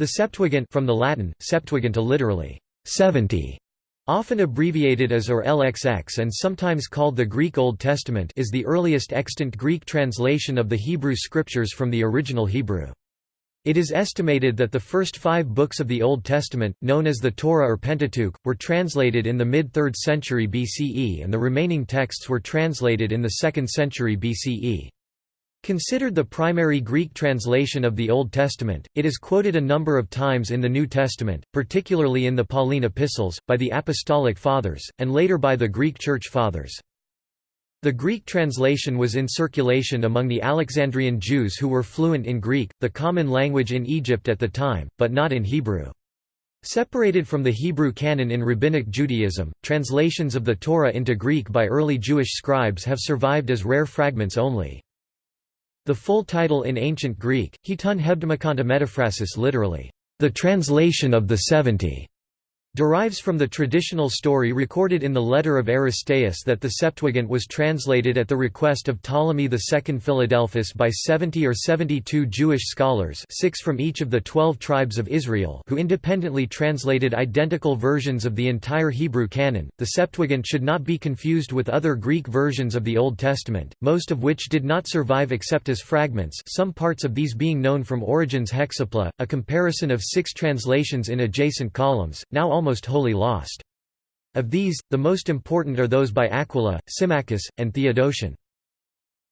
The Septuagint from the Latin, Septuaginta literally, 70, often abbreviated as or LXX and sometimes called the Greek Old Testament is the earliest extant Greek translation of the Hebrew Scriptures from the original Hebrew. It is estimated that the first five books of the Old Testament, known as the Torah or Pentateuch, were translated in the mid-3rd century BCE and the remaining texts were translated in the 2nd century BCE. Considered the primary Greek translation of the Old Testament, it is quoted a number of times in the New Testament, particularly in the Pauline epistles, by the Apostolic Fathers, and later by the Greek Church Fathers. The Greek translation was in circulation among the Alexandrian Jews who were fluent in Greek, the common language in Egypt at the time, but not in Hebrew. Separated from the Hebrew canon in Rabbinic Judaism, translations of the Torah into Greek by early Jewish scribes have survived as rare fragments only. The full title in ancient Greek, Heton Hebdomachonta Metaphrasis literally, the translation of the seventy, derives from the traditional story recorded in the letter of Aristeas that the Septuagint was translated at the request of Ptolemy II Philadelphus by 70 or 72 Jewish scholars six from each of the twelve tribes of Israel who independently translated identical versions of the entire Hebrew canon. The Septuagint should not be confused with other Greek versions of the Old Testament, most of which did not survive except as fragments some parts of these being known from Origen's Hexapla, a comparison of six translations in adjacent columns, now almost wholly lost. Of these, the most important are those by Aquila, Symmachus, and Theodotion.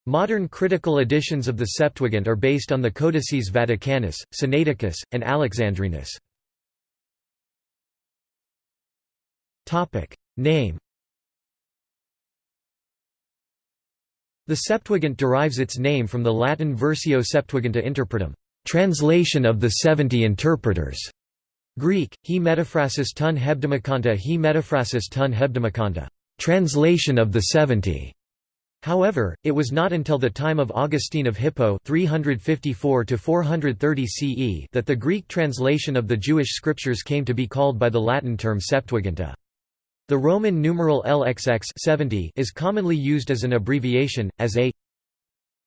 Modern critical editions of the Septuagint are based on the Codices Vaticanus, Sinaiticus, and Alexandrinus. Name The Septuagint derives its name from the Latin Versio Septuaginta Interpretum, translation of the seventy interpreters. Greek, he metaphrasis ton hebdomachonta he metaphrasis ton hebdomachonta, translation of the seventy. However, it was not until the time of Augustine of Hippo 354–430 CE that the Greek translation of the Jewish scriptures came to be called by the Latin term Septuaginta. The Roman numeral LXX 70 is commonly used as an abbreviation, as a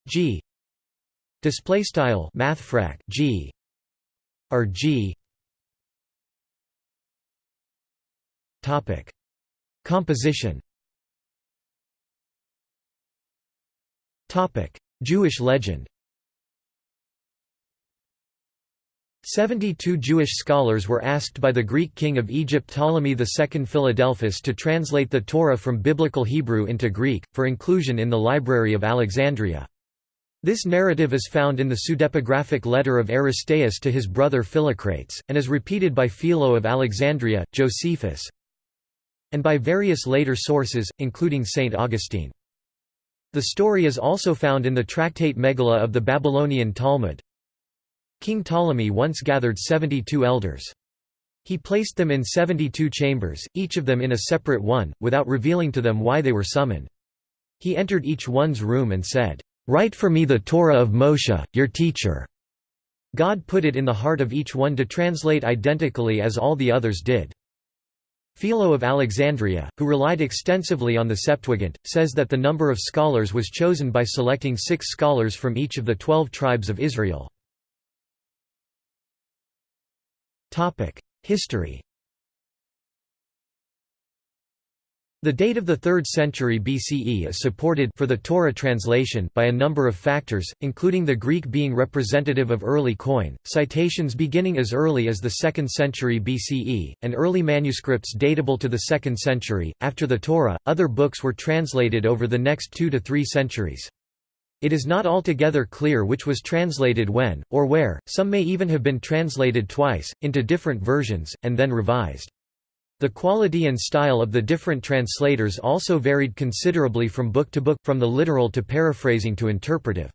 G display style mathfrak G or G Topic: Composition. Topic: Jewish legend. Seventy-two Jewish scholars were asked by the Greek king of Egypt Ptolemy II Philadelphus to translate the Torah from Biblical Hebrew into Greek, for inclusion in the Library of Alexandria. This narrative is found in the pseudepigraphic letter of Aristeas to his brother Philocrates, and is repeated by Philo of Alexandria, Josephus, and by various later sources, including St. Augustine. The story is also found in the tractate Megillah of the Babylonian Talmud. King Ptolemy once gathered 72 elders. He placed them in 72 chambers, each of them in a separate one, without revealing to them why they were summoned. He entered each one's room and said, "'Write for me the Torah of Moshe, your teacher.' God put it in the heart of each one to translate identically as all the others did. Philo of Alexandria, who relied extensively on the Septuagint, says that the number of scholars was chosen by selecting six scholars from each of the twelve tribes of Israel. History The date of the 3rd century BCE is supported for the Torah translation by a number of factors, including the Greek being representative of early Koine, citations beginning as early as the 2nd century BCE, and early manuscripts datable to the 2nd century. After the Torah, other books were translated over the next two to three centuries. It is not altogether clear which was translated when, or where, some may even have been translated twice, into different versions, and then revised. The quality and style of the different translators also varied considerably from book to book, from the literal to paraphrasing to interpretive.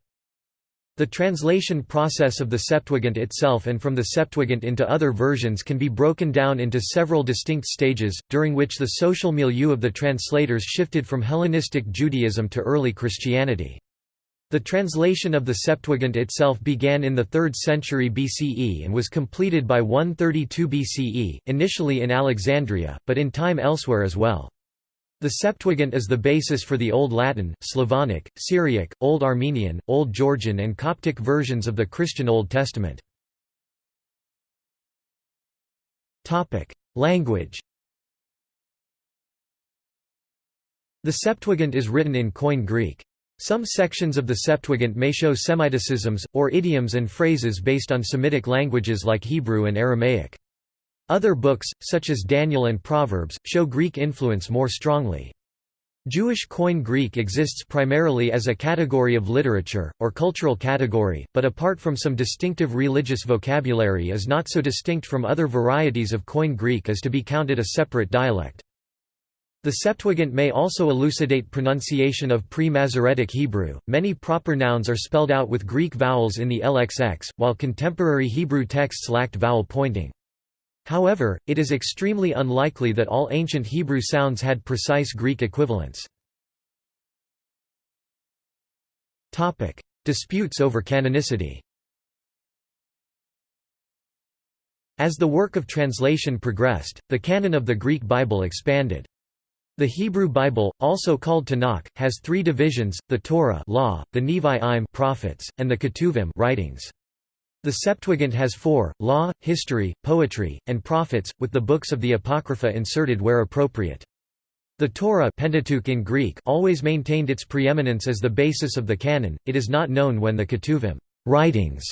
The translation process of the Septuagint itself and from the Septuagint into other versions can be broken down into several distinct stages, during which the social milieu of the translators shifted from Hellenistic Judaism to early Christianity. The translation of the Septuagint itself began in the 3rd century BCE and was completed by 132 BCE, initially in Alexandria, but in time elsewhere as well. The Septuagint is the basis for the Old Latin, Slavonic, Syriac, Old Armenian, Old Georgian and Coptic versions of the Christian Old Testament. Language The Septuagint is written in Koine Greek. Some sections of the Septuagint may show Semiticisms, or idioms and phrases based on Semitic languages like Hebrew and Aramaic. Other books, such as Daniel and Proverbs, show Greek influence more strongly. Jewish Koine Greek exists primarily as a category of literature, or cultural category, but apart from some distinctive religious vocabulary is not so distinct from other varieties of Koine Greek as to be counted a separate dialect. The Septuagint may also elucidate pronunciation of pre-Masoretic Hebrew. Many proper nouns are spelled out with Greek vowels in the LXX, while contemporary Hebrew texts lacked vowel pointing. However, it is extremely unlikely that all ancient Hebrew sounds had precise Greek equivalents. Topic: Disputes over canonicity As the work of translation progressed, the canon of the Greek Bible expanded. The Hebrew Bible, also called Tanakh, has three divisions, the Torah law, the Nevi'im prophets, and the Ketuvim writings. The Septuagint has four, law, history, poetry, and prophets, with the books of the Apocrypha inserted where appropriate. The Torah Pentateuch in Greek always maintained its preeminence as the basis of the canon, it is not known when the Ketuvim writings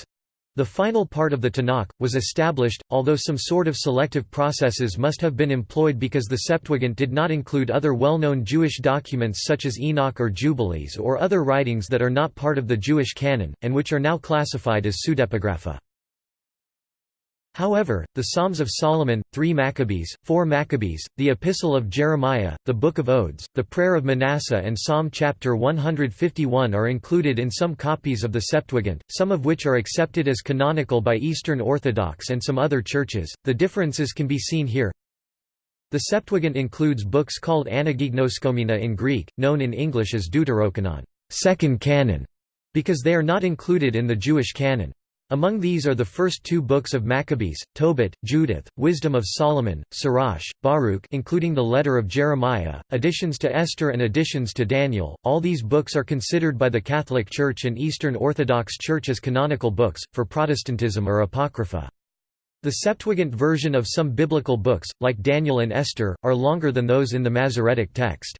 the final part of the Tanakh, was established, although some sort of selective processes must have been employed because the Septuagint did not include other well-known Jewish documents such as Enoch or Jubilees or other writings that are not part of the Jewish canon, and which are now classified as pseudepigrapha. However, the Psalms of Solomon, 3 Maccabees, 4 Maccabees, the Epistle of Jeremiah, the Book of Odes, the Prayer of Manasseh and Psalm chapter 151 are included in some copies of the Septuagint, some of which are accepted as canonical by Eastern Orthodox and some other churches. The differences can be seen here. The Septuagint includes books called Anagignoskomena in Greek, known in English as Deuterocanon, second canon, because they are not included in the Jewish canon. Among these are the first two books of Maccabees, Tobit, Judith, Wisdom of Solomon, Sirach, Baruch including the letter of Jeremiah, additions to Esther and additions to Daniel. All these books are considered by the Catholic Church and Eastern Orthodox Church as canonical books, for Protestantism or Apocrypha. The Septuagint version of some biblical books, like Daniel and Esther, are longer than those in the Masoretic text.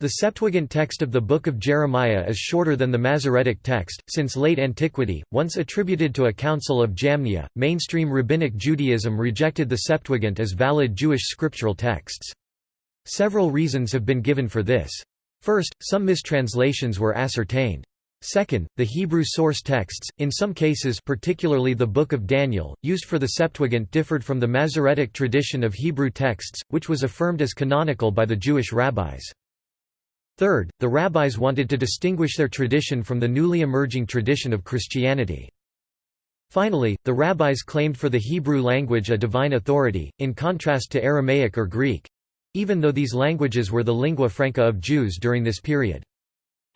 The Septuagint text of the Book of Jeremiah is shorter than the Masoretic text, since late antiquity, once attributed to a council of Jamnia, mainstream Rabbinic Judaism rejected the Septuagint as valid Jewish scriptural texts. Several reasons have been given for this. First, some mistranslations were ascertained. Second, the Hebrew source texts, in some cases particularly the Book of Daniel, used for the Septuagint differed from the Masoretic tradition of Hebrew texts, which was affirmed as canonical by the Jewish rabbis. Third, the rabbis wanted to distinguish their tradition from the newly emerging tradition of Christianity. Finally, the rabbis claimed for the Hebrew language a divine authority, in contrast to Aramaic or Greek—even though these languages were the lingua franca of Jews during this period.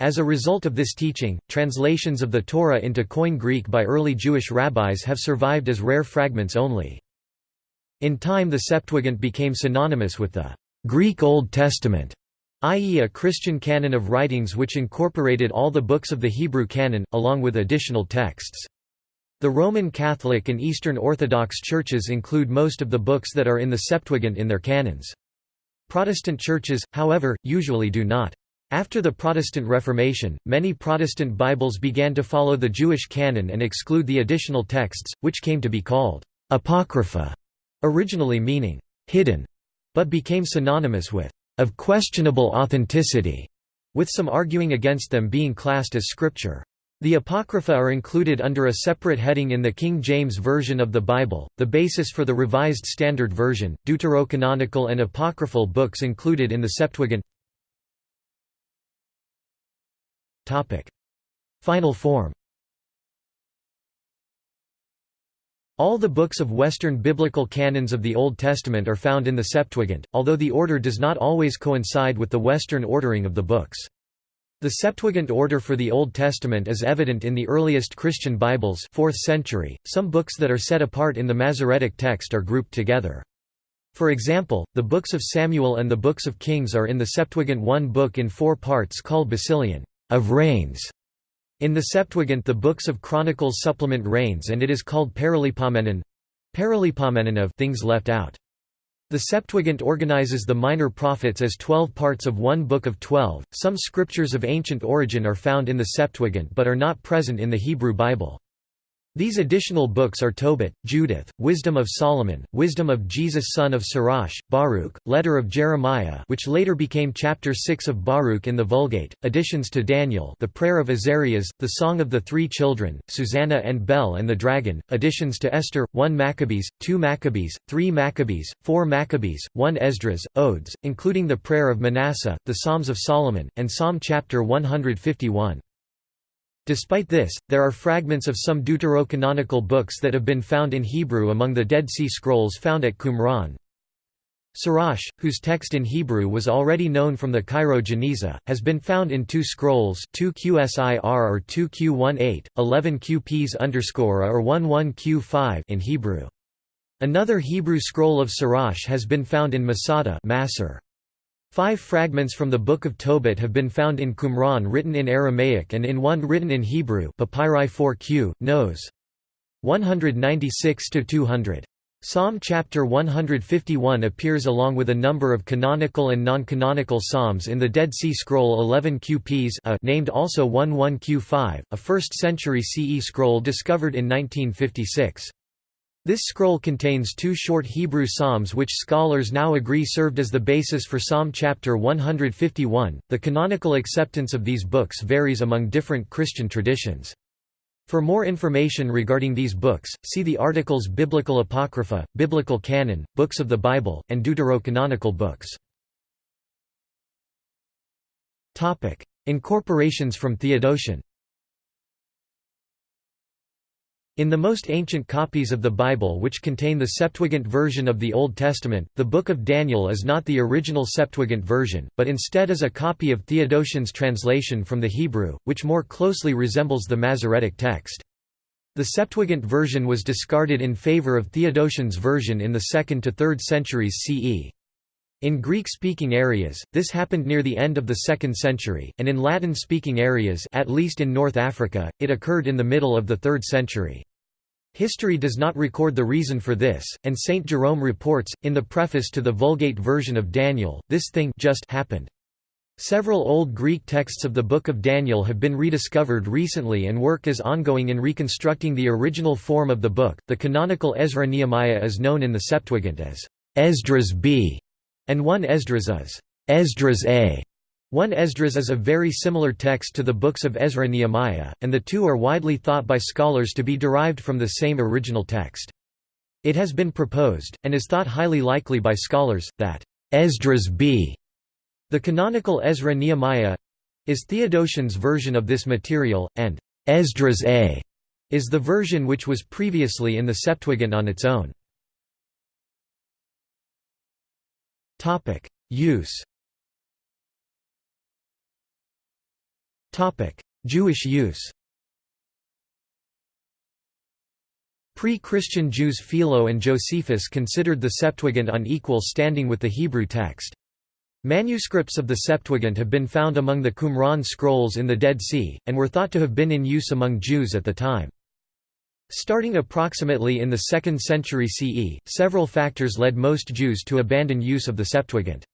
As a result of this teaching, translations of the Torah into Koine Greek by early Jewish rabbis have survived as rare fragments only. In time the Septuagint became synonymous with the Greek Old Testament, i.e. a Christian canon of writings which incorporated all the books of the Hebrew canon, along with additional texts. The Roman Catholic and Eastern Orthodox churches include most of the books that are in the Septuagint in their canons. Protestant churches, however, usually do not. After the Protestant Reformation, many Protestant Bibles began to follow the Jewish canon and exclude the additional texts, which came to be called apocrypha, originally meaning hidden, but became synonymous with of questionable authenticity, with some arguing against them being classed as scripture. The Apocrypha are included under a separate heading in the King James Version of the Bible, the basis for the Revised Standard Version, deuterocanonical and apocryphal books included in the Septuagint. Final form All the books of Western biblical canons of the Old Testament are found in the Septuagint, although the order does not always coincide with the Western ordering of the books. The Septuagint order for the Old Testament is evident in the earliest Christian Bibles 4th century. Some books that are set apart in the Masoretic text are grouped together. For example, the books of Samuel and the books of Kings are in the Septuagint one book in four parts called Basilion of Reigns, in the Septuagint the books of Chronicles supplement Reigns and it is called Paralipomenon. Paralipomenon of things left out. The Septuagint organizes the minor prophets as twelve parts of one book of twelve. Some scriptures of ancient origin are found in the Septuagint but are not present in the Hebrew Bible. These additional books are Tobit, Judith, Wisdom of Solomon, Wisdom of Jesus son of Sirach, Baruch, Letter of Jeremiah which later became chapter 6 of Baruch in the Vulgate, additions to Daniel the Prayer of Azarias, the Song of the Three Children, Susanna and Bel and the Dragon, additions to Esther, 1 Maccabees, 2 Maccabees, 3 Maccabees, 4 Maccabees, 1 Esdras, Odes, including the Prayer of Manasseh, the Psalms of Solomon, and Psalm chapter 151. Despite this, there are fragments of some deuterocanonical books that have been found in Hebrew among the Dead Sea Scrolls found at Qumran. Sirach, whose text in Hebrew was already known from the Cairo Geniza, has been found in two scrolls 2 QSIR or 2 Q18, 11 QPs underscore or 11 Q5 in Hebrew. Another Hebrew scroll of Sirach has been found in Masada Masr. Five fragments from the Book of Tobit have been found in Qumran written in Aramaic and in one written in Hebrew Papyri 4q, nos. 196–200. Psalm chapter 151 appears along with a number of canonical and non-canonical psalms in the Dead Sea Scroll 11 QPs a, named also 11 Q5, a 1st century CE scroll discovered in 1956. This scroll contains two short Hebrew psalms which scholars now agree served as the basis for Psalm chapter 151. The canonical acceptance of these books varies among different Christian traditions. For more information regarding these books, see the articles Biblical Apocrypha, Biblical Canon, Books of the Bible, and Deuterocanonical books. Incorporations from Theodotion In the most ancient copies of the Bible which contain the Septuagint version of the Old Testament, the Book of Daniel is not the original Septuagint version, but instead is a copy of Theodotion's translation from the Hebrew, which more closely resembles the Masoretic text. The Septuagint version was discarded in favor of Theodotion's version in the 2nd to 3rd centuries CE. In Greek-speaking areas, this happened near the end of the 2nd century, and in Latin-speaking areas at least in North Africa, it occurred in the middle of the 3rd century. History does not record the reason for this, and Saint Jerome reports, in the preface to the Vulgate version of Daniel, this thing just happened. Several Old Greek texts of the Book of Daniel have been rediscovered recently and work is ongoing in reconstructing the original form of the book. The canonical Ezra Nehemiah is known in the Septuagint as Esdras B, and one Esdras as Esdras A. One Esdras is a very similar text to the books of Ezra and Nehemiah, and the two are widely thought by scholars to be derived from the same original text. It has been proposed, and is thought highly likely by scholars, that Esdras b. the canonical Ezra Nehemiah is Theodotion's version of this material, and Esdras a is the version which was previously in the Septuagint on its own. Use Jewish use Pre-Christian Jews Philo and Josephus considered the Septuagint on equal standing with the Hebrew text. Manuscripts of the Septuagint have been found among the Qumran scrolls in the Dead Sea, and were thought to have been in use among Jews at the time. Starting approximately in the 2nd century CE, several factors led most Jews to abandon use of the Septuagint.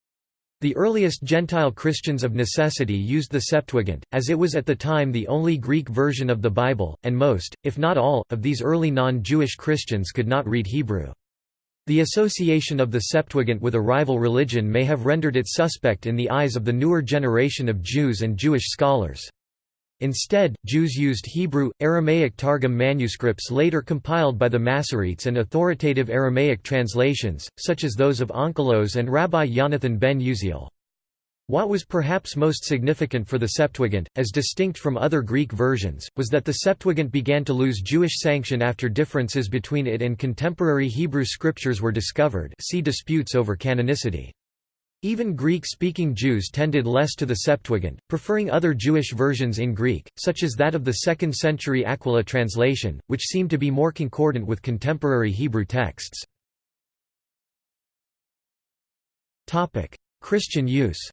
The earliest Gentile Christians of necessity used the Septuagint, as it was at the time the only Greek version of the Bible, and most, if not all, of these early non-Jewish Christians could not read Hebrew. The association of the Septuagint with a rival religion may have rendered it suspect in the eyes of the newer generation of Jews and Jewish scholars. Instead, Jews used Hebrew, Aramaic Targum manuscripts later compiled by the Masoretes and authoritative Aramaic translations, such as those of Onkelos and Rabbi Yonathan ben Uziel. What was perhaps most significant for the Septuagint, as distinct from other Greek versions, was that the Septuagint began to lose Jewish sanction after differences between it and contemporary Hebrew scriptures were discovered see disputes over canonicity. Even Greek-speaking Jews tended less to the Septuagint, preferring other Jewish versions in Greek, such as that of the 2nd century Aquila translation, which seemed to be more concordant with contemporary Hebrew texts. Christian use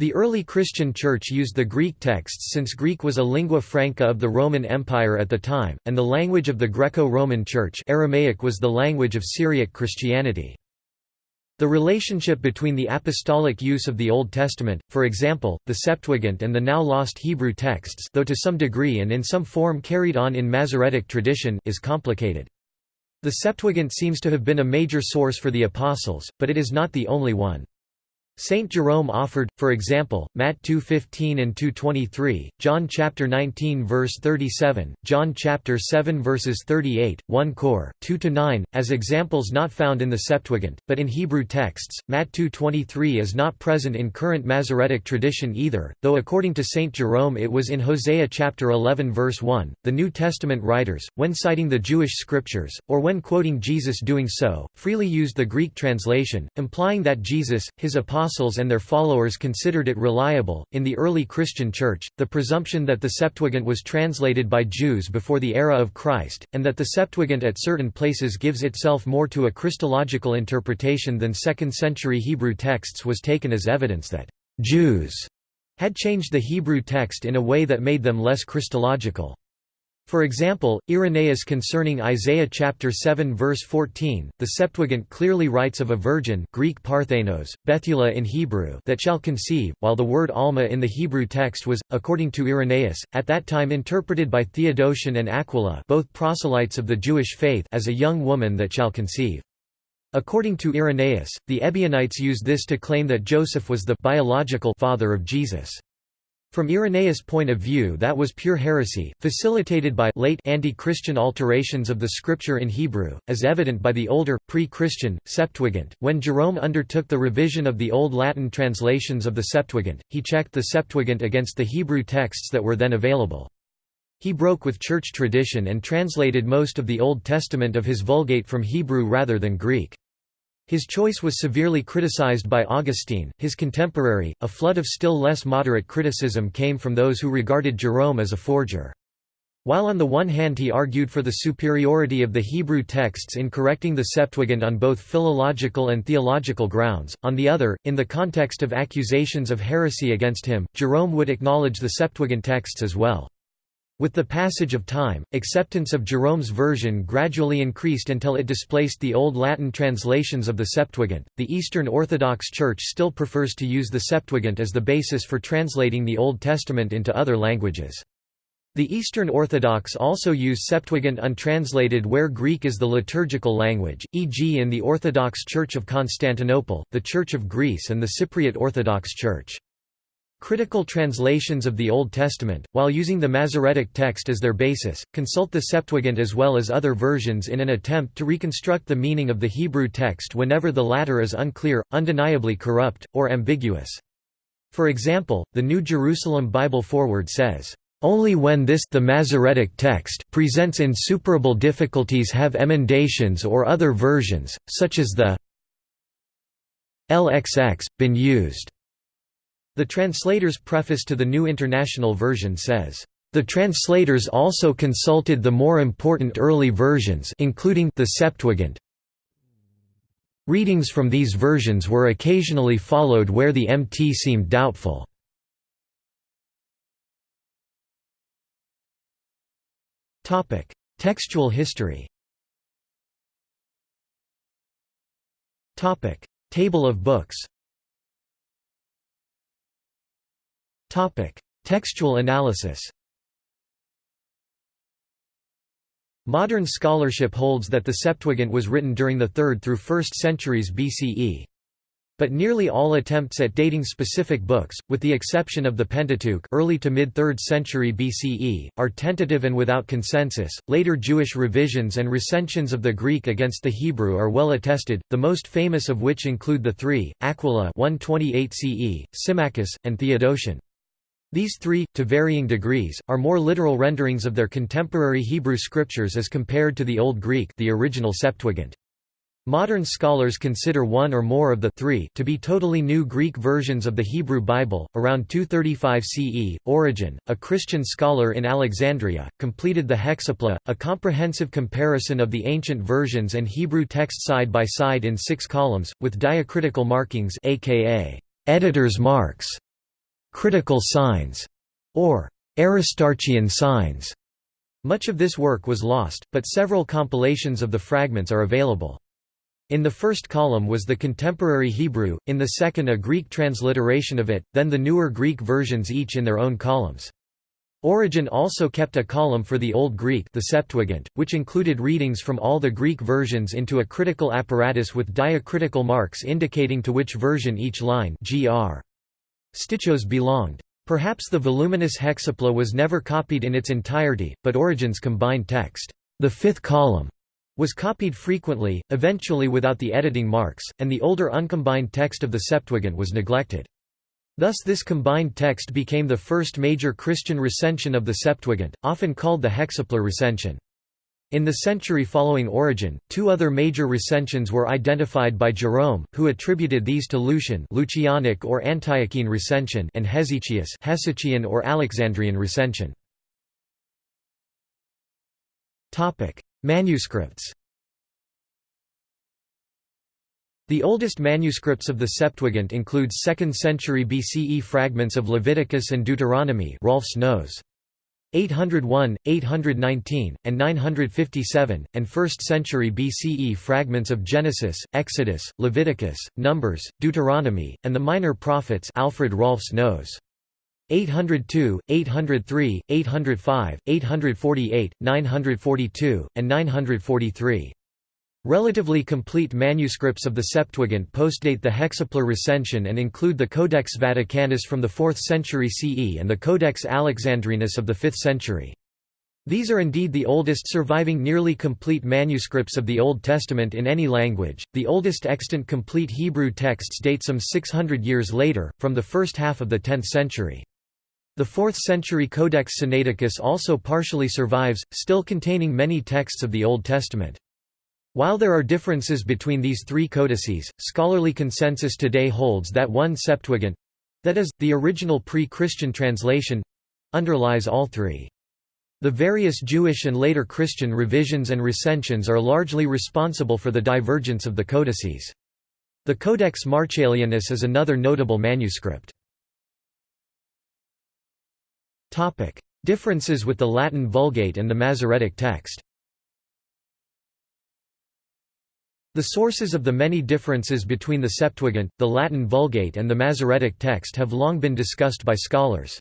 The early Christian Church used the Greek texts since Greek was a lingua franca of the Roman Empire at the time, and the language of the Greco-Roman Church Aramaic was the language of Syriac Christianity. The relationship between the apostolic use of the Old Testament, for example, the Septuagint and the now lost Hebrew texts though to some degree and in some form carried on in Masoretic tradition, is complicated. The Septuagint seems to have been a major source for the Apostles, but it is not the only one. Saint Jerome offered, for example, Matt 2:15 and 2:23, John chapter 19 verse 37, John chapter 7 verses 38, 1 Cor 2 to 9 as examples not found in the Septuagint, but in Hebrew texts. Matt 2:23 is not present in current Masoretic tradition either, though according to Saint Jerome it was in Hosea chapter 11 verse 1. The New Testament writers, when citing the Jewish scriptures or when quoting Jesus doing so, freely used the Greek translation, implying that Jesus, his apostle apostles and their followers considered it reliable. In the early Christian Church, the presumption that the Septuagint was translated by Jews before the era of Christ, and that the Septuagint at certain places gives itself more to a Christological interpretation than 2nd century Hebrew texts was taken as evidence that Jews had changed the Hebrew text in a way that made them less Christological. For example, Irenaeus concerning Isaiah chapter 7 verse 14, the Septuagint clearly writes of a virgin Greek parthenos, Bethula in Hebrew that shall conceive, while the word alma in the Hebrew text was, according to Irenaeus, at that time interpreted by Theodotion and Aquila both proselytes of the Jewish faith as a young woman that shall conceive. According to Irenaeus, the Ebionites used this to claim that Joseph was the biological father of Jesus. From Irenaeus' point of view that was pure heresy, facilitated by late anti-Christian alterations of the scripture in Hebrew, as evident by the older, pre-Christian, Septuagint. When Jerome undertook the revision of the Old Latin translations of the Septuagint, he checked the Septuagint against the Hebrew texts that were then available. He broke with church tradition and translated most of the Old Testament of his Vulgate from Hebrew rather than Greek. His choice was severely criticized by Augustine, his contemporary. A flood of still less moderate criticism came from those who regarded Jerome as a forger. While on the one hand he argued for the superiority of the Hebrew texts in correcting the Septuagint on both philological and theological grounds, on the other, in the context of accusations of heresy against him, Jerome would acknowledge the Septuagint texts as well. With the passage of time, acceptance of Jerome's version gradually increased until it displaced the Old Latin translations of the Septuagint. The Eastern Orthodox Church still prefers to use the Septuagint as the basis for translating the Old Testament into other languages. The Eastern Orthodox also use Septuagint untranslated where Greek is the liturgical language, e.g. in the Orthodox Church of Constantinople, the Church of Greece and the Cypriot Orthodox Church. Critical translations of the Old Testament, while using the Masoretic text as their basis, consult the Septuagint as well as other versions in an attempt to reconstruct the meaning of the Hebrew text whenever the latter is unclear, undeniably corrupt, or ambiguous. For example, the New Jerusalem Bible Foreword says, only when this the Masoretic text presents insuperable difficulties have emendations or other versions, such as the LXX, been used. The translator's preface to the New International Version says, "...the translators also consulted the more important early versions including the Septuagint. Readings from these versions were occasionally followed where the MT seemed doubtful." Textual history Table of books Topic: Textual analysis. Modern scholarship holds that the Septuagint was written during the 3rd through 1st centuries BCE. But nearly all attempts at dating specific books, with the exception of the Pentateuch early to mid-3rd century BCE, are tentative and without consensus. Later Jewish revisions and recensions of the Greek against the Hebrew are well attested, the most famous of which include the three, Aquila 128 CE, Symmachus, and Theodotion. These three, to varying degrees, are more literal renderings of their contemporary Hebrew scriptures as compared to the Old Greek the original Septuagint. Modern scholars consider one or more of the three to be totally new Greek versions of the Hebrew Bible. Around 235 CE, Origen, a Christian scholar in Alexandria, completed the Hexapla, a comprehensive comparison of the ancient versions and Hebrew text side by side in six columns, with diacritical markings aka editor's marks critical signs, or Aristarchian signs. Much of this work was lost, but several compilations of the fragments are available. In the first column was the contemporary Hebrew, in the second a Greek transliteration of it, then the newer Greek versions each in their own columns. Origen also kept a column for the Old Greek the Septuagint, which included readings from all the Greek versions into a critical apparatus with diacritical marks indicating to which version each line gr. Stichos belonged. Perhaps the voluminous hexapla was never copied in its entirety, but Origen's combined text, the fifth column, was copied frequently, eventually without the editing marks, and the older uncombined text of the Septuagint was neglected. Thus this combined text became the first major Christian recension of the Septuagint, often called the hexaplar recension. In the century following Origen, two other major recensions were identified by Jerome, who attributed these to Lucian Lucianic or Antiochene recension and Hesychius Hesychian or Alexandrian recension. Manuscripts The oldest manuscripts of the Septuagint include 2nd century BCE fragments of Leviticus and Deuteronomy Rahlfs Nose. 801, 819, and 957, and 1st century BCE fragments of Genesis, Exodus, Leviticus, Numbers, Deuteronomy, and the Minor Prophets Alfred Rahlfs Nose. 802, 803, 805, 848, 942, and 943. Relatively complete manuscripts of the Septuagint postdate the Hexaplar recension and include the Codex Vaticanus from the 4th century CE and the Codex Alexandrinus of the 5th century. These are indeed the oldest surviving nearly complete manuscripts of the Old Testament in any language. The oldest extant complete Hebrew texts date some 600 years later, from the first half of the 10th century. The 4th century Codex Sinaiticus also partially survives, still containing many texts of the Old Testament. While there are differences between these three codices, scholarly consensus today holds that one Septuagint—that is, the original pre-Christian translation—underlies all three. The various Jewish and later Christian revisions and recensions are largely responsible for the divergence of the codices. The Codex Marcellianus is another notable manuscript. Differences with the Latin Vulgate and the Masoretic text The sources of the many differences between the Septuagint, the Latin Vulgate and the Masoretic text have long been discussed by scholars.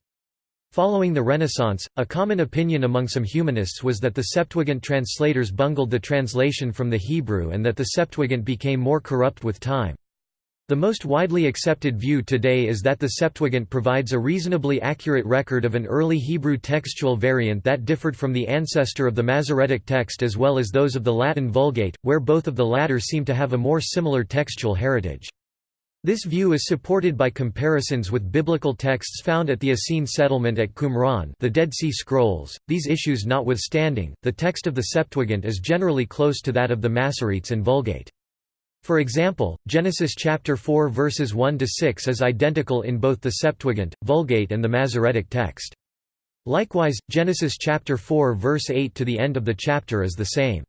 Following the Renaissance, a common opinion among some humanists was that the Septuagint translators bungled the translation from the Hebrew and that the Septuagint became more corrupt with time. The most widely accepted view today is that the Septuagint provides a reasonably accurate record of an early Hebrew textual variant that differed from the ancestor of the Masoretic text as well as those of the Latin Vulgate, where both of the latter seem to have a more similar textual heritage. This view is supported by comparisons with biblical texts found at the Essene settlement at Qumran the Dead Sea Scrolls. These issues notwithstanding, the text of the Septuagint is generally close to that of the Masoretes and Vulgate. For example, Genesis chapter 4 verses 1 to 6 is identical in both the Septuagint, Vulgate and the Masoretic text. Likewise, Genesis chapter 4 verse 8 to the end of the chapter is the same.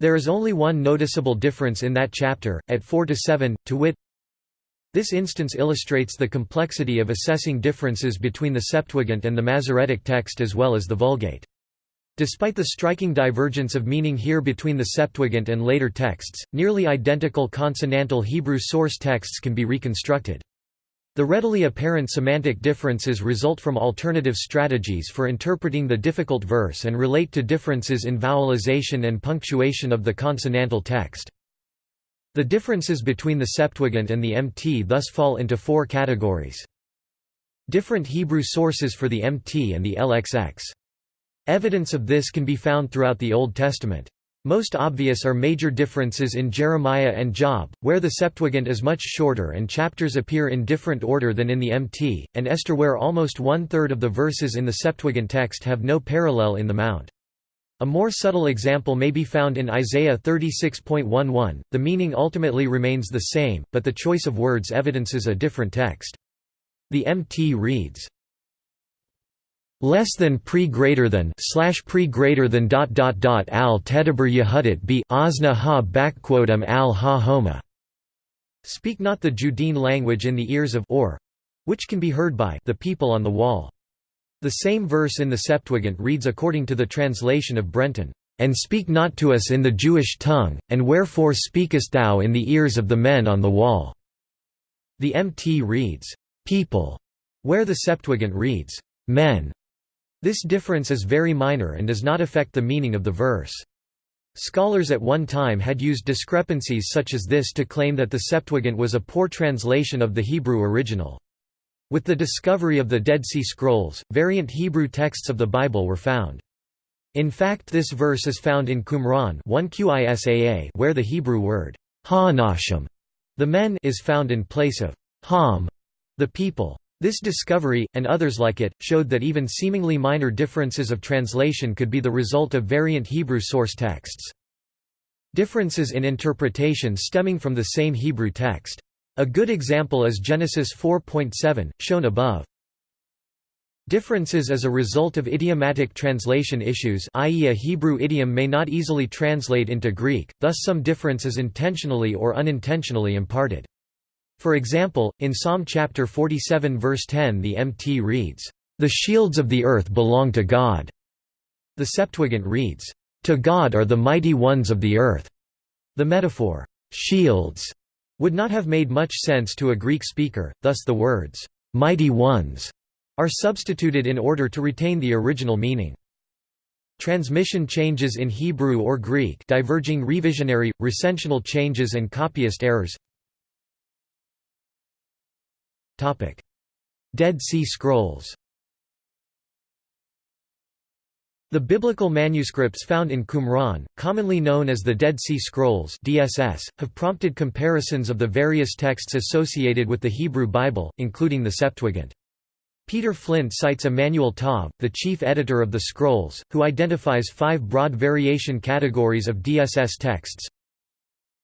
There is only one noticeable difference in that chapter, at 4 to 7, to wit, this instance illustrates the complexity of assessing differences between the Septuagint and the Masoretic text as well as the Vulgate. Despite the striking divergence of meaning here between the Septuagint and later texts, nearly identical consonantal Hebrew source texts can be reconstructed. The readily apparent semantic differences result from alternative strategies for interpreting the difficult verse and relate to differences in vowelization and punctuation of the consonantal text. The differences between the Septuagint and the MT thus fall into four categories. Different Hebrew sources for the MT and the LXX. Evidence of this can be found throughout the Old Testament. Most obvious are major differences in Jeremiah and Job, where the Septuagint is much shorter and chapters appear in different order than in the MT, and Esther where almost one-third of the verses in the Septuagint text have no parallel in the Mount. A more subtle example may be found in Isaiah 36.11, the meaning ultimately remains the same, but the choice of words evidences a different text. The MT reads, less than pre greater than slash pre greater than dot dot dot al tedaber yehudit b asna ha backquotum al ha homa. Speak not the Judean language in the ears of or which can be heard by the people on the wall. The same verse in the Septuagint reads according to the translation of Brenton, "...and speak not to us in the Jewish tongue, and wherefore speakest thou in the ears of the men on the wall?" The MT reads, "...people", where the Septuagint reads, "...men". This difference is very minor and does not affect the meaning of the verse. Scholars at one time had used discrepancies such as this to claim that the Septuagint was a poor translation of the Hebrew original. With the discovery of the Dead Sea Scrolls, variant Hebrew texts of the Bible were found. In fact this verse is found in Qumran 1 Qisaa where the Hebrew word ha'anashim, the men is found in place of ham, the people. This discovery, and others like it, showed that even seemingly minor differences of translation could be the result of variant Hebrew source texts. Differences in interpretation stemming from the same Hebrew text. A good example is Genesis 4.7, shown above. Differences as a result of idiomatic translation issues i.e. a Hebrew idiom may not easily translate into Greek, thus some difference is intentionally or unintentionally imparted. For example, in Psalm chapter 47 verse 10 the MT reads, "...the shields of the earth belong to God." The Septuagint reads, "...to God are the mighty ones of the earth." The metaphor, "...shields," would not have made much sense to a Greek speaker, thus the words, "'mighty ones' are substituted in order to retain the original meaning. Transmission changes in Hebrew or Greek diverging revisionary, recensional changes and copyist errors Dead Sea Scrolls The biblical manuscripts found in Qumran, commonly known as the Dead Sea Scrolls DSS, have prompted comparisons of the various texts associated with the Hebrew Bible, including the Septuagint. Peter Flint cites Emanuel Tov, the chief editor of the Scrolls, who identifies five broad variation categories of DSS texts.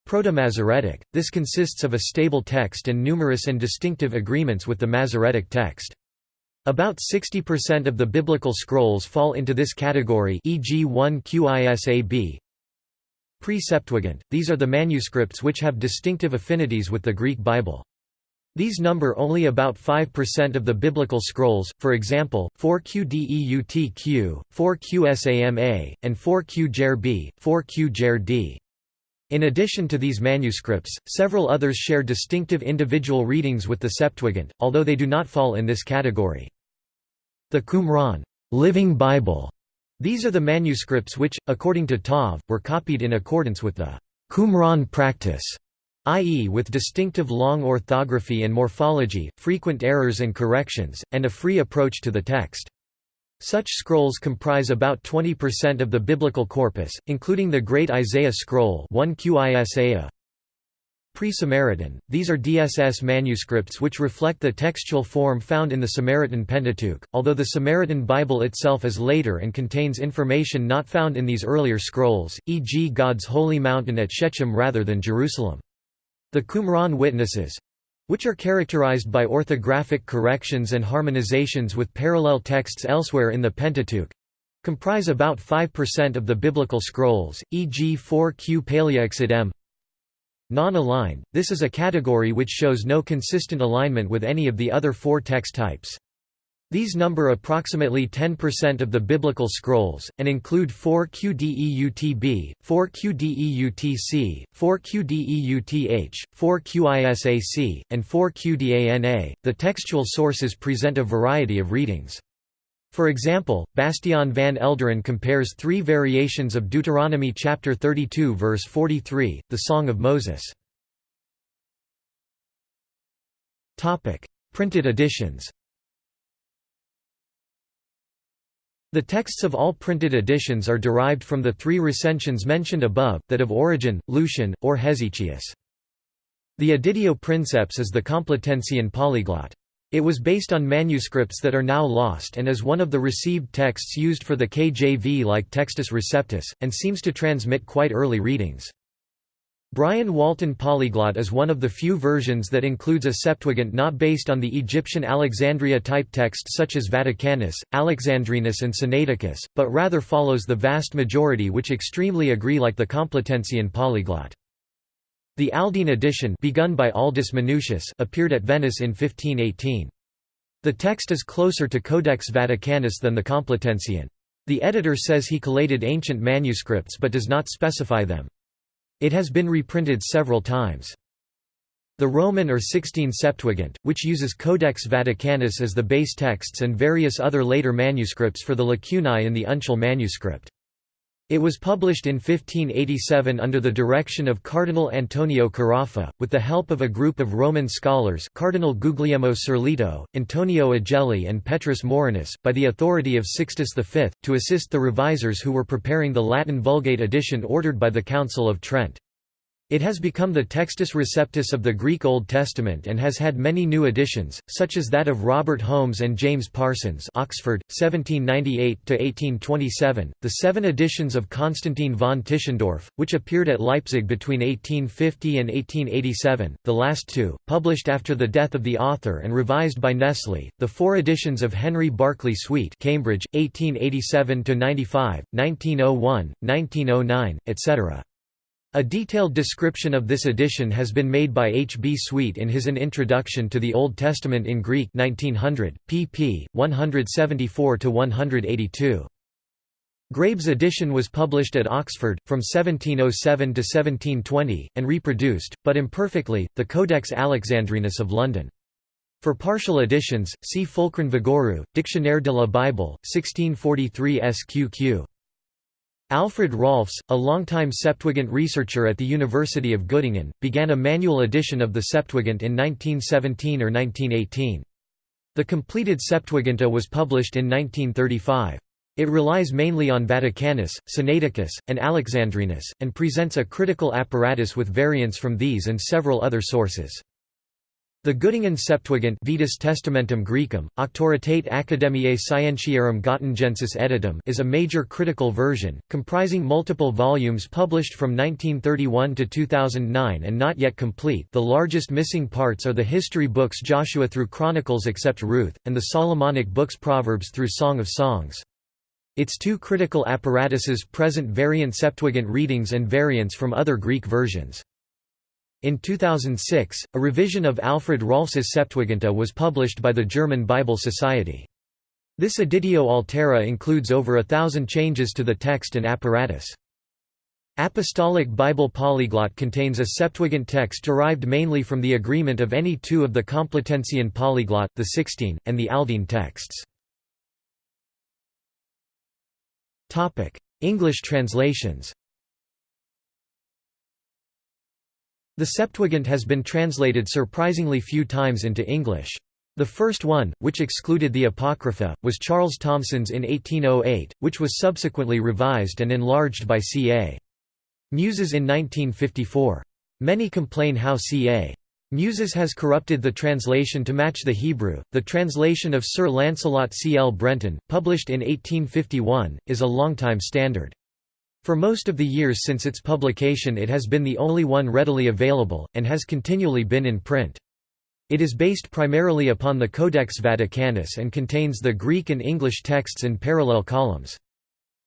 Proto-Masoretic, this consists of a stable text and numerous and distinctive agreements with the Masoretic text. About 60% of the biblical scrolls fall into this category e.g. 1 Qisab. Pre-Septuagint, these are the manuscripts which have distinctive affinities with the Greek Bible. These number only about 5% of the biblical scrolls, for example, 4Qdeutq, 4Qsama, and 4Q 4Q In addition to these manuscripts, several others share distinctive individual readings with the Septuagint, although they do not fall in this category. The Qumran Living Bible. These are the manuscripts which, according to Tov, were copied in accordance with the Qumran practice, i.e. with distinctive long orthography and morphology, frequent errors and corrections, and a free approach to the text. Such scrolls comprise about 20% of the biblical corpus, including the Great Isaiah Scroll 1 Qisaiah, Pre-Samaritan, these are DSS manuscripts which reflect the textual form found in the Samaritan Pentateuch, although the Samaritan Bible itself is later and contains information not found in these earlier scrolls, e.g. God's holy mountain at Shechem rather than Jerusalem. The Qumran witnesses, which are characterized by orthographic corrections and harmonizations with parallel texts elsewhere in the Pentateuch, comprise about 5% of the biblical scrolls, e.g. 4q Paleoexodem, Non-aligned, this is a category which shows no consistent alignment with any of the other four text types. These number approximately 10% of the biblical scrolls, and include 4 QDEUTB, 4 QDEUTC, 4 QDEUTH, 4 QISAC, and 4 QDANA. The textual sources present a variety of readings. For example, Bastian van Elderen compares three variations of Deuteronomy chapter 32 verse 43, the Song of Moses. Printed editions The texts of all printed editions are derived from the three recensions mentioned above, that of Origen, Lucian, or Hesychius. The Editio Princeps is the Complutensian polyglot. It was based on manuscripts that are now lost and is one of the received texts used for the KJV like Textus Receptus, and seems to transmit quite early readings. Brian Walton Polyglot is one of the few versions that includes a Septuagint not based on the Egyptian Alexandria type texts such as Vaticanus, Alexandrinus and Sinaiticus, but rather follows the vast majority which extremely agree like the Complutensian polyglot. The Aldine edition begun by Aldus Manutius appeared at Venice in 1518. The text is closer to Codex Vaticanus than the Complutensian. The editor says he collated ancient manuscripts but does not specify them. It has been reprinted several times. The Roman or Sixtine Septuagint, which uses Codex Vaticanus as the base texts and various other later manuscripts for the lacunae in the uncial manuscript. It was published in 1587 under the direction of Cardinal Antonio Carafa, with the help of a group of Roman scholars Cardinal Guglielmo Sirleto, Antonio Agelli and Petrus Morinus, by the authority of Sixtus V, to assist the revisers who were preparing the Latin Vulgate edition ordered by the Council of Trent. It has become the Textus Receptus of the Greek Old Testament and has had many new additions, such as that of Robert Holmes and James Parsons Oxford, 1798–1827, the seven editions of Constantine von Tischendorf, which appeared at Leipzig between 1850 and 1887, the last two, published after the death of the author and revised by Nestle, the four editions of Henry Barclay Swete Cambridge, 1887–95, 1901, 1909, etc. A detailed description of this edition has been made by H. B. Swete in his An Introduction to the Old Testament in Greek 1900, pp. 174–182. Grabe's edition was published at Oxford, from 1707 to 1720, and reproduced, but imperfectly, the Codex Alexandrinus of London. For partial editions, see Fulcran Vigouroux, Dictionnaire de la Bible, 1643 SQQ. Alfred Rahlfs, a longtime Septuagint researcher at the University of Göttingen, began a manual edition of the Septuagint in 1917 or 1918. The completed Septuaginta was published in 1935. It relies mainly on Vaticanus, Sinaiticus, and Alexandrinus, and presents a critical apparatus with variants from these and several other sources. The Göttingen Septuagint Vetus Testamentum Graecum, Auctoritate Academiae Scientiarum Gottingensis Editum is a major critical version, comprising multiple volumes published from 1931 to 2009 and not yet complete the largest missing parts are the history books Joshua through Chronicles except Ruth, and the Solomonic books Proverbs through Song of Songs. Its two critical apparatuses present variant Septuagint readings and variants from other Greek versions. In 2006, a revision of Alfred Rahlfs's Septuaginta was published by the German Bible Society. This editio altera includes over a thousand changes to the text and apparatus. Apostolic Bible Polyglot contains a Septuagint text derived mainly from the agreement of any two of the Complutensian polyglot, the Sixtine, and the Aldine texts. English translations The Septuagint has been translated surprisingly few times into English. The first one, which excluded the Apocrypha, was Charles Thomson's in 1808, which was subsequently revised and enlarged by C.A. Muses in 1954. Many complain how C.A. Muses has corrupted the translation to match the Hebrew. The translation of Sir Lancelot C. L. Brenton, published in 1851, is a long-time standard. For most of the years since its publication it has been the only one readily available, and has continually been in print. It is based primarily upon the Codex Vaticanus and contains the Greek and English texts in parallel columns.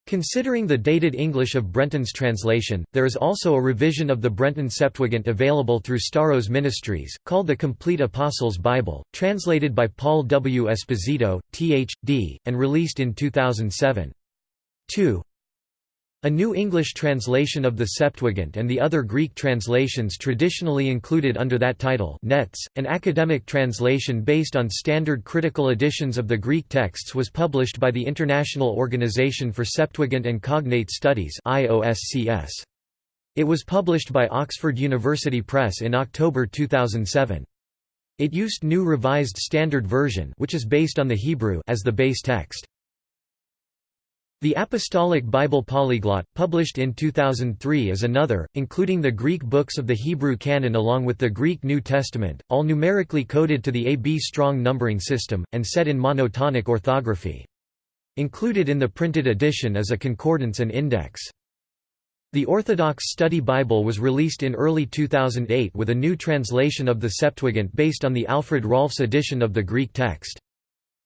Considering the dated English of Brenton's translation, there is also a revision of the Brenton Septuagint available through Staros Ministries, called the Complete Apostles' Bible, translated by Paul W. Esposito, Th.D., and released in 2007. 2. A New English translation of the Septuagint and the other Greek translations traditionally included under that title Nets, an academic translation based on standard critical editions of the Greek texts was published by the International Organization for Septuagint and Cognate Studies It was published by Oxford University Press in October 2007. It used New Revised Standard Version which is based on the Hebrew as the base text. The Apostolic Bible Polyglot, published in 2003 is another, including the Greek books of the Hebrew canon along with the Greek New Testament, all numerically coded to the AB strong numbering system, and set in monotonic orthography. Included in the printed edition is a concordance and index. The Orthodox Study Bible was released in early 2008 with a new translation of the Septuagint based on the Alfred Rahlfs edition of the Greek text.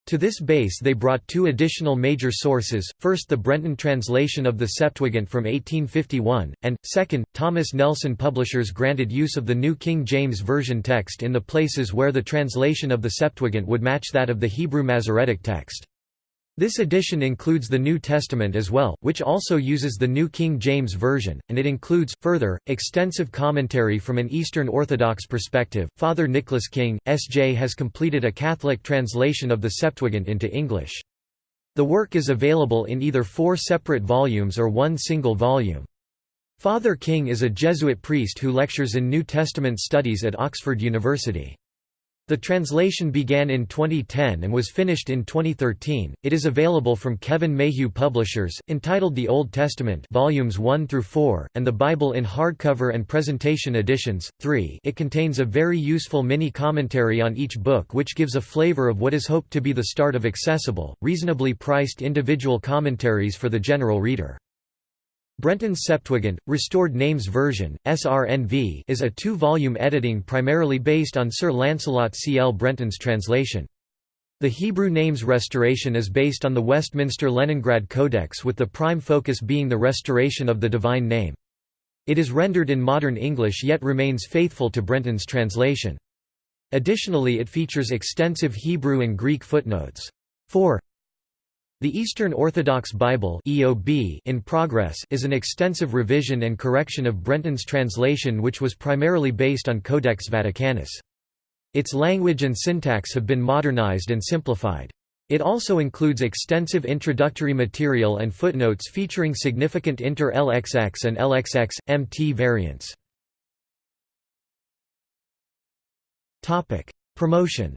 To this base they brought two additional major sources, first the Brenton translation of the Septuagint from 1851, and, second, Thomas Nelson Publishers granted use of the New King James Version text in the places where the translation of the Septuagint would match that of the Hebrew Masoretic text. This edition includes the New Testament as well, which also uses the New King James Version, and it includes, further, extensive commentary from an Eastern Orthodox perspective. Father Nicholas King, S.J. has completed a Catholic translation of the Septuagint into English. The work is available in either four separate volumes or one single volume. Father King is a Jesuit priest who lectures in New Testament studies at Oxford University. The translation began in 2010 and was finished in 2013. It is available from Kevin Mayhew Publishers, entitled The Old Testament, volumes 1 through 4, and the Bible in hardcover and presentation editions. 3. It contains a very useful mini commentary on each book which gives a flavor of what is hoped to be the start of accessible, reasonably priced individual commentaries for the general reader. Brenton's Septuagint, Restored Names Version, SRNV is a two-volume editing primarily based on Sir Lancelot C. L. Brenton's translation. The Hebrew names restoration is based on the Westminster Leningrad Codex with the prime focus being the restoration of the divine name. It is rendered in modern English yet remains faithful to Brenton's translation. Additionally it features extensive Hebrew and Greek footnotes. 4. The Eastern Orthodox Bible EOB in progress is an extensive revision and correction of Brenton's translation which was primarily based on Codex Vaticanus. Its language and syntax have been modernized and simplified. It also includes extensive introductory material and footnotes featuring significant inter-LXX and LXX, MT variants. Promotion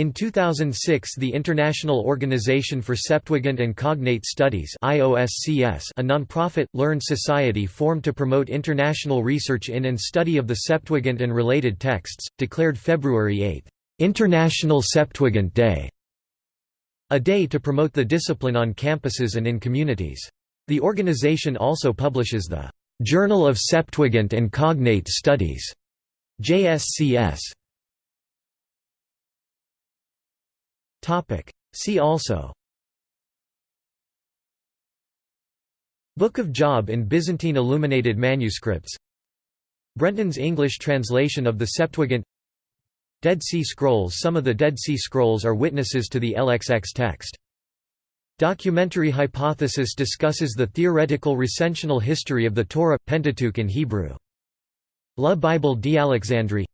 In 2006 the International Organization for Septuagint and Cognate Studies IOSCS, a non-profit, learned society formed to promote international research in and study of the Septuagint and related texts, declared February 8, "'International Septuagint Day' a day to promote the discipline on campuses and in communities. The organization also publishes the "'Journal of Septuagint and Cognate Studies' JSCS Topic. See also Book of Job in Byzantine illuminated manuscripts Brenton's English translation of the Septuagint Dead Sea Scrolls Some of the Dead Sea Scrolls are witnesses to the LXX text. Documentary Hypothesis discusses the theoretical recensional history of the Torah, Pentateuch in Hebrew. La Bible d'Alexandrie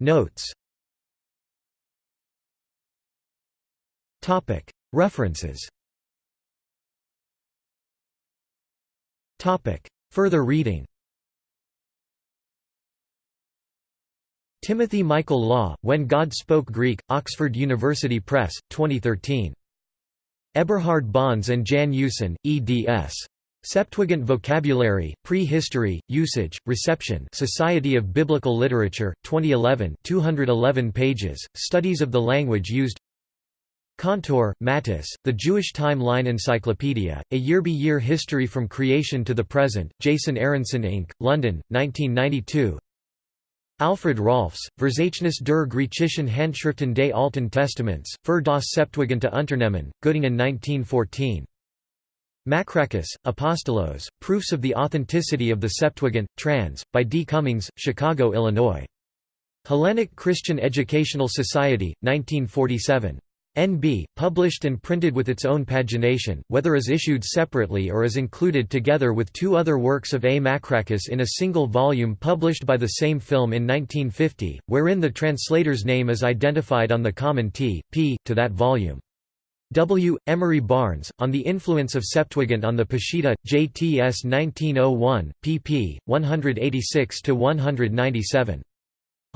Notes. References. Further reading. Timothy Michael Law, When God Spoke Greek, Oxford University Press, 2013. Eberhard Bons and Jan Usen, eds. Septuagint Vocabulary, Pre-History, Usage, Reception Society of Biblical Literature, 2011 211 pages, Studies of the Language Used. Kantor, Mattis, The Jewish Time-Line Encyclopedia, A Year-by-Year History from Creation to the Present, Jason Aronson Inc., London, 1992 Alfred Rahlfs, Verzeichnis der griechischen Handschriften des Alten Testaments, für das Septuaginta Unternehmen, Göttingen 1914 Makrakis, Apostolos, Proofs of the Authenticity of the Septuagint, trans. by D. Cummings, Chicago, Illinois. Hellenic Christian Educational Society, 1947. NB, published and printed with its own pagination, whether as issued separately or as included together with two other works of A. Makrakis in a single volume published by the same film in 1950, wherein the translator's name is identified on the common T, P, to that volume. W. Emery Barnes, On the Influence of Septuagint on the Peshitta, JTS 1901, pp. 186–197.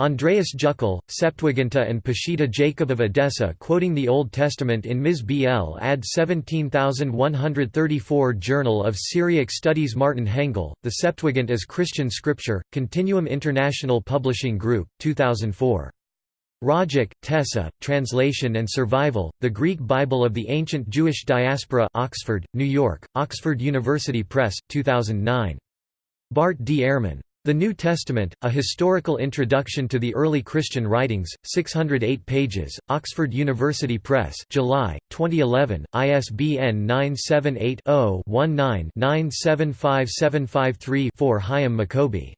Andreas Juckel, Septuaginta and Peshitta Jacob of Edessa quoting the Old Testament in Ms. BL ad 17134 Journal of Syriac Studies Martin Hengel, The Septuagint as Christian Scripture, Continuum International Publishing Group, 2004. Rajak, Tessa, Translation and Survival, The Greek Bible of the Ancient Jewish Diaspora Oxford, New York, Oxford University Press, 2009. Bart D. Ehrman. The New Testament, A Historical Introduction to the Early Christian Writings, 608 pages, Oxford University Press July, 2011, ISBN 978-0-19-975753-4 Hyam Maccoby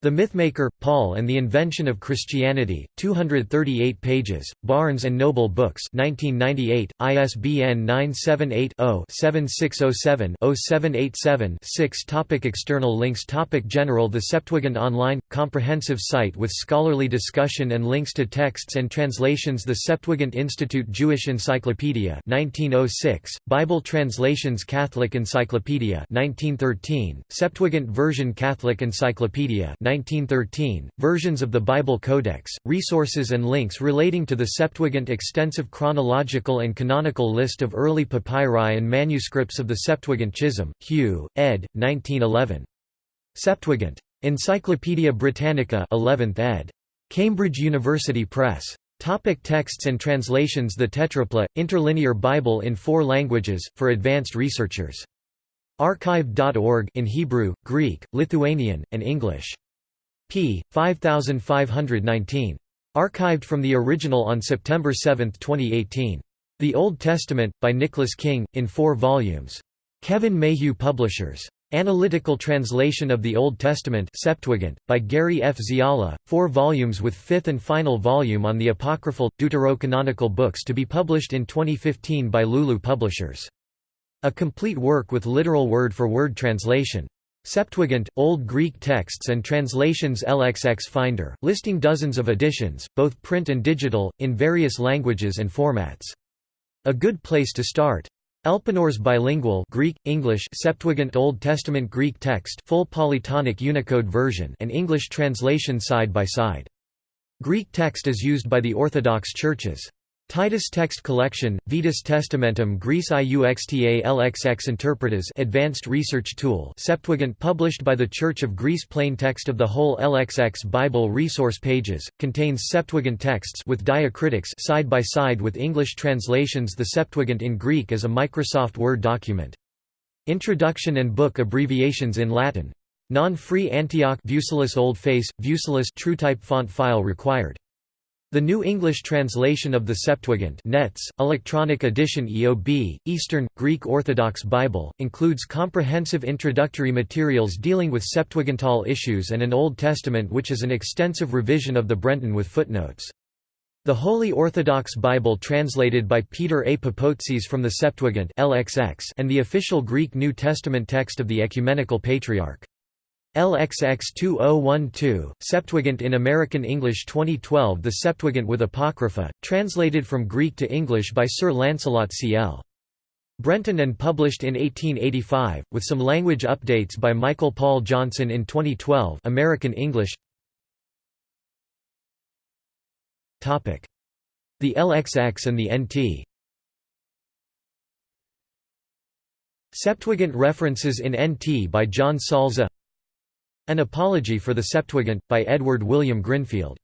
the Mythmaker, Paul and the Invention of Christianity, 238 pages, Barnes & Noble Books 1998, ISBN 978-0-7607-0787-6 Topic External links Topic General The Septuagint Online – Comprehensive site with scholarly discussion and links to texts and translations The Septuagint Institute Jewish Encyclopedia 1906, Bible Translations Catholic Encyclopedia 1913, Septuagint Version Catholic Encyclopedia 1913, versions of the Bible Codex, resources and links relating to the Septuagint extensive chronological and canonical list of early papyri and manuscripts of the Septuagint Chisholm, Hugh, ed. 1911. Septuagint. Encyclopædia Britannica 11th ed. Cambridge University Press. Topic texts and translations The Tetrapla, Interlinear Bible in four languages, for advanced researchers. Archive.org in Hebrew, Greek, Lithuanian, and English p. 5519. Archived from the original on September 7, 2018. The Old Testament, by Nicholas King, in four volumes. Kevin Mayhew Publishers. Analytical Translation of the Old Testament Septuagint, by Gary F. Zeolla, four volumes with fifth and final volume on the apocryphal, deuterocanonical books to be published in 2015 by Lulu Publishers. A complete work with literal word-for-word -word translation. Septuagint, Old Greek texts and translations LXX Finder, listing dozens of editions, both print and digital, in various languages and formats. A good place to start. Elpenor's bilingual Greek, English Septuagint Old Testament Greek text full polytonic Unicode version and English translation side by side. Greek text is used by the Orthodox churches. Titus Text Collection, Vetus Testamentum Graece Iuxta LXX Interpretas Advanced Research Tool Septuagint published by the Church of Greece Plain text of the whole LXX Bible resource pages, contains Septuagint texts with diacritics side by side with English translations The Septuagint in Greek as a Microsoft Word document. Introduction and book abbreviations in Latin. Non-free Antioch Vusillus Old Face, Vusillus TrueType font file required. The New English Translation of the Septuagint Nets, Electronic Edition EOB, Eastern, Greek Orthodox Bible, includes comprehensive introductory materials dealing with Septuagintal issues and an Old Testament which is an extensive revision of the Brenton with footnotes. The Holy Orthodox Bible translated by Peter A. Papoutsis from the Septuagint LXX and the official Greek New Testament text of the Ecumenical Patriarch. LXX 2012, Septuagint in American English 2012 The Septuagint with Apocrypha, translated from Greek to English by Sir Lancelot C.L. Brenton and published in 1885, with some language updates by Michael Paul Johnson in 2012 American English. The LXX and the NT Septuagint references in NT by John Salza an Apology for the Septuagint, by Edward William Grinfield